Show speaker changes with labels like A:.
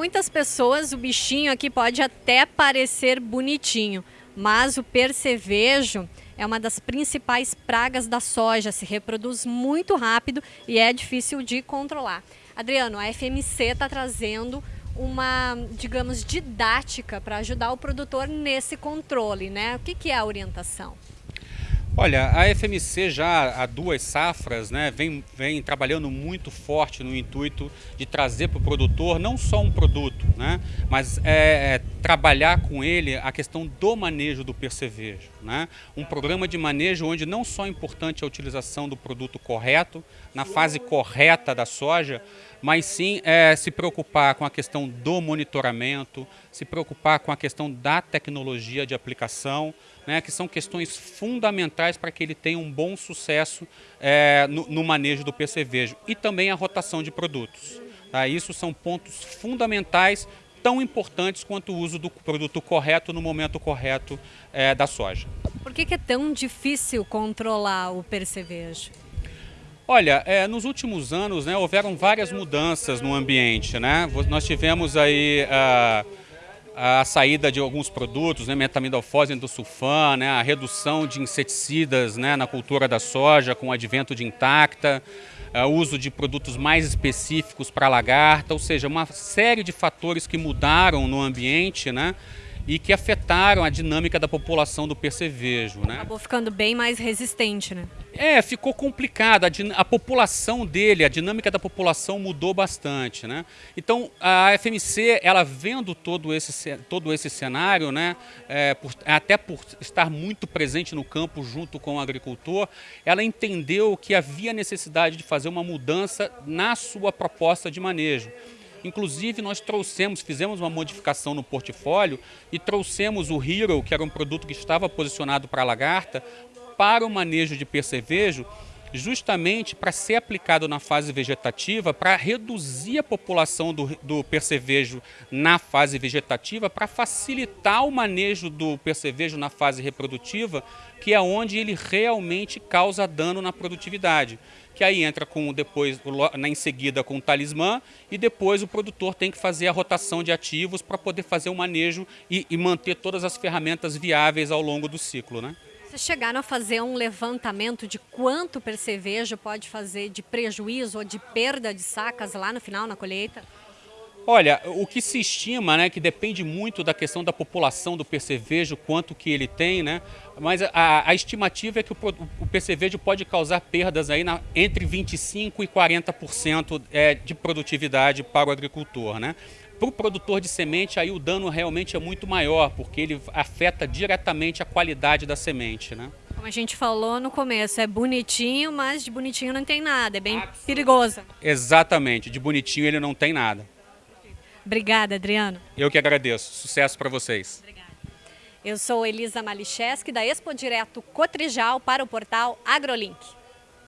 A: muitas pessoas o bichinho aqui pode até parecer bonitinho, mas o percevejo é uma das principais pragas da soja, se reproduz muito rápido e é difícil de controlar. Adriano, a FMC está trazendo uma, digamos, didática para ajudar o produtor nesse controle, né? O que, que é a orientação?
B: Olha, a FMC já há duas safras né, vem, vem trabalhando muito forte no intuito de trazer para o produtor não só um produto, né, mas é, é, trabalhar com ele a questão do manejo do percevejo. Né? Um programa de manejo onde não só é importante a utilização do produto correto, na fase correta da soja, mas sim é, se preocupar com a questão do monitoramento, se preocupar com a questão da tecnologia de aplicação, né, que são questões fundamentais para que ele tenha um bom sucesso é, no, no, manejo do percevejo e também a rotação de produtos. Tá? Isso são pontos fundamentais tão importantes quanto o uso do produto correto no momento correto é, da soja.
A: Por que, que, é tão difícil controlar o percevejo?
B: Olha, é, nos últimos anos né, houveram várias mudanças no ambiente. Né? Nós tivemos aí a, a saída de alguns produtos, né, metamidofose endosulfan, né, a redução de inseticidas né, na cultura da soja com o advento de intacta, o uso de produtos mais específicos para lagarta, ou seja, uma série de fatores que mudaram no ambiente, né, e que afetaram a dinâmica da população do percevejo. Né?
A: Acabou ficando bem mais resistente, né?
B: É, ficou complicado. A, a, população dele, a dinâmica da população mudou bastante, né? Então, a FMC, ela vendo todo esse, todo esse cenário, né, é, por, até por estar muito presente no campo junto com o agricultor, ela entendeu que havia necessidade de fazer uma mudança na sua proposta de manejo. Inclusive, nós trouxemos, fizemos uma modificação no portfólio e trouxemos o Hero, que era um produto que estava posicionado para a lagarta, para o manejo de percevejo, justamente para ser aplicado na fase vegetativa, para reduzir a população do, do percevejo na fase vegetativa, para facilitar o manejo do percevejo na fase reprodutiva, que é onde ele realmente causa dano na produtividade. Que aí entra com depois, em seguida com o talismã, e depois o produtor tem que fazer a rotação de ativos para poder fazer o manejo e, e manter todas as ferramentas viáveis ao longo do ciclo. Né?
A: Vocês chegaram a fazer um levantamento de quanto o percevejo pode fazer de prejuízo ou de perda de sacas lá no final, na colheita?
B: Olha, o que se estima, né, que depende muito da questão da população do percevejo, quanto que ele tem, né, mas a, a estimativa é que o, o, percevejo pode causar perdas aí na, entre 25% e 40% é, de produtividade para o agricultor, né. Para o produtor de semente, aí o dano realmente é muito maior, porque ele afeta diretamente a qualidade da semente, né.
A: Como a gente falou no começo, é bonitinho, mas de bonitinho não tem nada, é bem perigoso.
B: Exatamente, de bonitinho ele não tem nada.
A: Obrigada, Adriano.
B: Eu que agradeço. Sucesso para vocês. Obrigada.
A: Eu sou Elisa Malicheski, da Expo Direto Cotrijal, para o portal AgroLink.